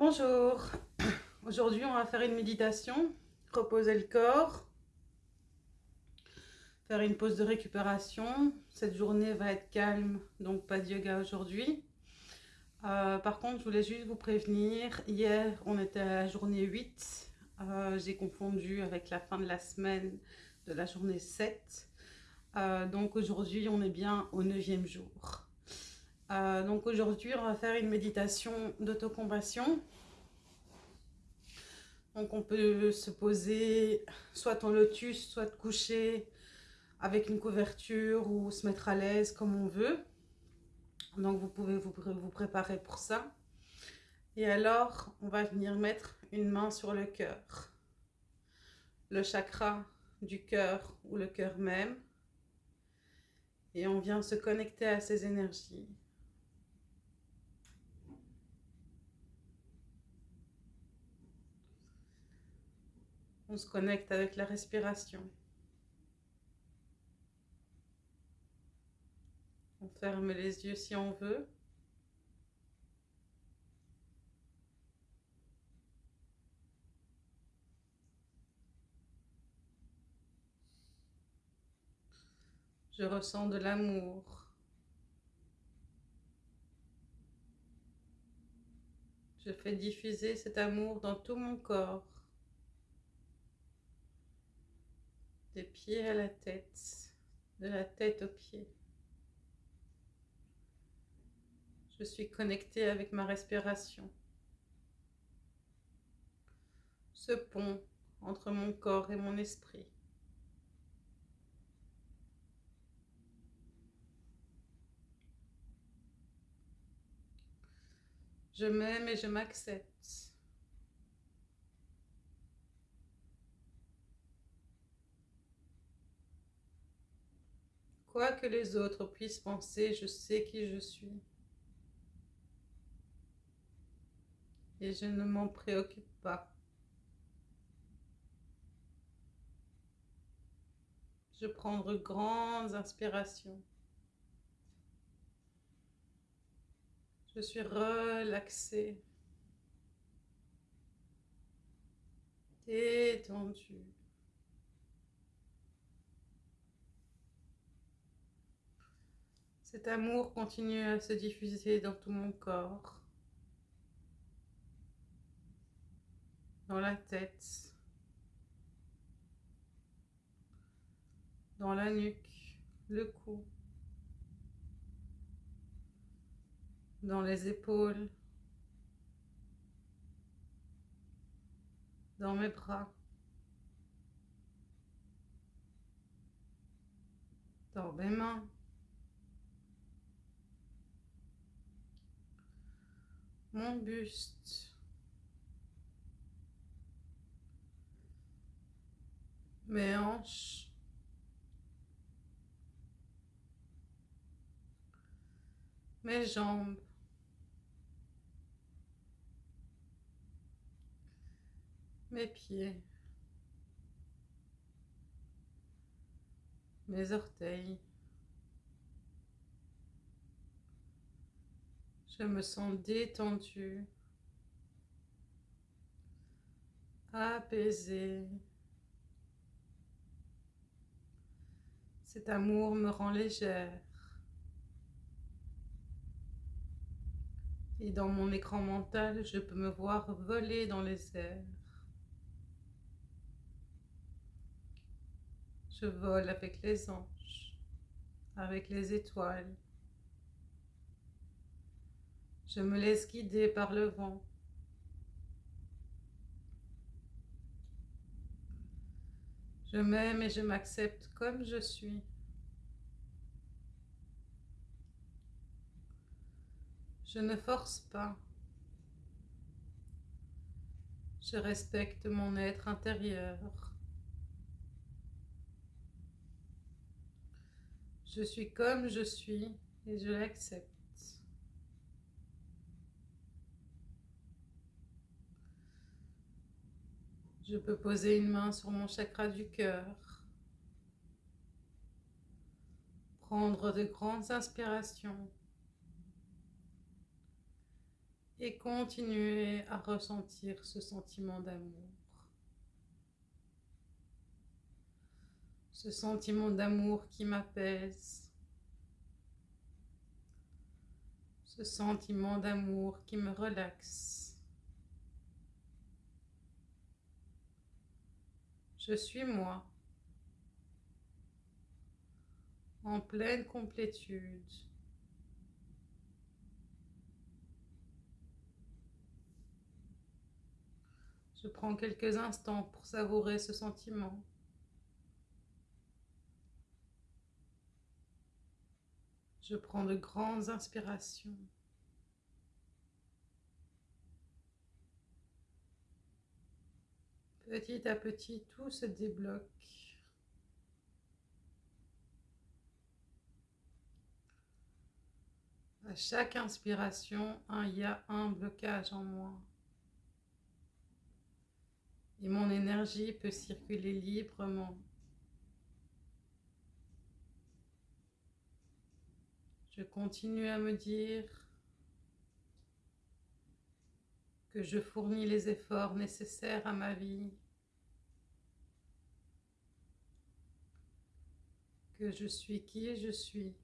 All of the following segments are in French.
Bonjour, aujourd'hui on va faire une méditation, reposer le corps, faire une pause de récupération. Cette journée va être calme, donc pas de yoga aujourd'hui. Euh, par contre, je voulais juste vous prévenir, hier on était à la journée 8, euh, j'ai confondu avec la fin de la semaine de la journée 7. Euh, donc aujourd'hui on est bien au neuvième jour. Euh, donc aujourd'hui, on va faire une méditation d'autocompassion. Donc on peut se poser soit en lotus, soit coucher avec une couverture ou se mettre à l'aise comme on veut. Donc vous pouvez vous, vous préparer pour ça. Et alors, on va venir mettre une main sur le cœur. Le chakra du cœur ou le cœur même. Et on vient se connecter à ces énergies. On se connecte avec la respiration. On ferme les yeux si on veut. Je ressens de l'amour. Je fais diffuser cet amour dans tout mon corps. Des pieds à la tête, de la tête aux pieds. Je suis connectée avec ma respiration. Ce pont entre mon corps et mon esprit. Je m'aime et je m'accepte. Quoi que les autres puissent penser, je sais qui je suis. Et je ne m'en préoccupe pas. Je prends de grandes inspirations. Je suis relaxée, détendue. Cet amour continue à se diffuser dans tout mon corps, dans la tête, dans la nuque, le cou, dans les épaules, dans mes bras, dans mes mains. Mon buste, mes hanches, mes jambes, mes pieds, mes orteils, Je me sens détendue, apaisée. Cet amour me rend légère. Et dans mon écran mental, je peux me voir voler dans les airs. Je vole avec les anges, avec les étoiles. Je me laisse guider par le vent. Je m'aime et je m'accepte comme je suis. Je ne force pas. Je respecte mon être intérieur. Je suis comme je suis et je l'accepte. Je peux poser une main sur mon chakra du cœur. Prendre de grandes inspirations. Et continuez à ressentir ce sentiment d'amour. Ce sentiment d'amour qui m'apaise. Ce sentiment d'amour qui me relaxe. Je suis moi, en pleine complétude. Je prends quelques instants pour savourer ce sentiment. Je prends de grandes inspirations. Petit à petit, tout se débloque. À chaque inspiration, il y a un blocage en moi. Et mon énergie peut circuler librement. Je continue à me dire que je fournis les efforts nécessaires à ma vie, que je suis qui je suis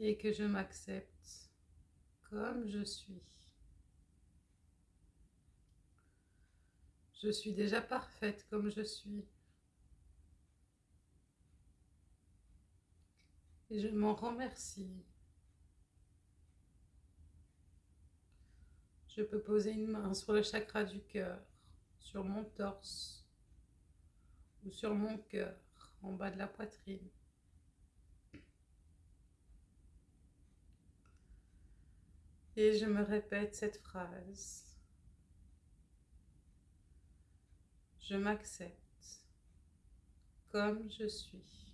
et que je m'accepte comme je suis. Je suis déjà parfaite comme je suis. Et je m'en remercie. Je peux poser une main sur le chakra du cœur, sur mon torse ou sur mon cœur, en bas de la poitrine. Et je me répète cette phrase. Je m'accepte comme je suis.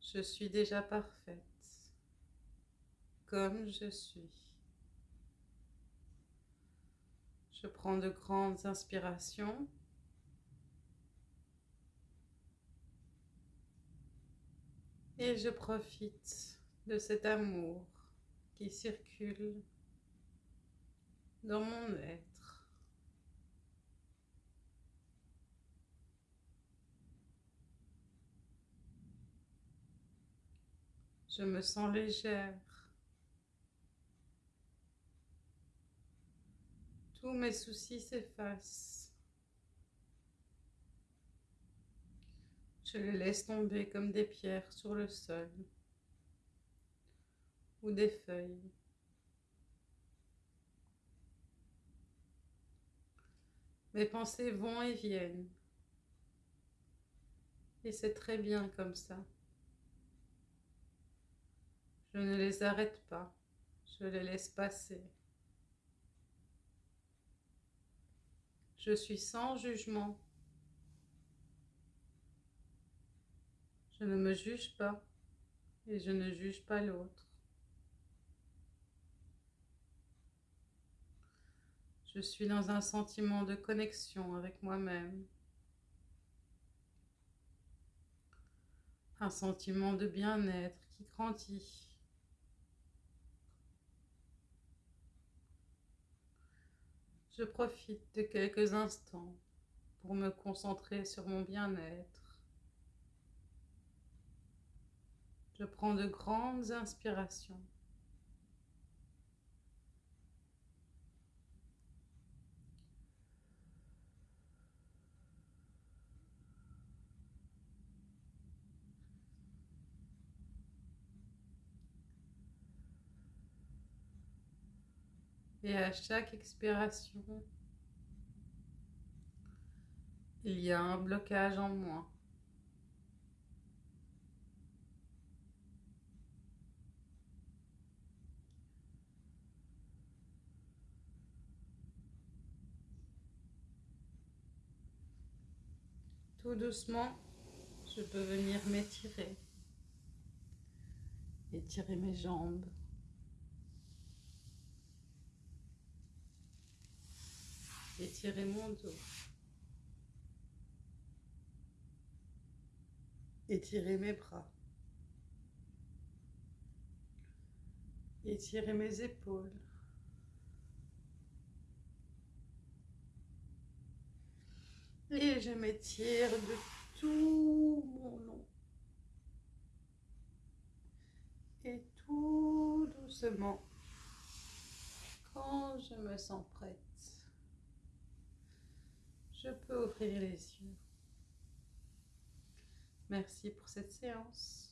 Je suis déjà parfaite comme je suis. Je prends de grandes inspirations. Et je profite de cet amour qui circule dans mon être. Je me sens légère. Tous mes soucis s'effacent. Je les laisse tomber comme des pierres sur le sol ou des feuilles. Mes pensées vont et viennent. Et c'est très bien comme ça. Je ne les arrête pas, je les laisse passer. Je suis sans jugement. Je ne me juge pas et je ne juge pas l'autre. Je suis dans un sentiment de connexion avec moi-même. Un sentiment de bien-être qui grandit. Je profite de quelques instants pour me concentrer sur mon bien-être. Je prends de grandes inspirations. Et à chaque expiration, il y a un blocage en moi. Tout doucement, je peux venir m'étirer. Étirer mes jambes. Étirez mon dos. étirez mes bras. étirez mes épaules. Et je m'étire de tout mon long. Et tout doucement, quand je me sens prête je peux ouvrir les yeux. Merci pour cette séance.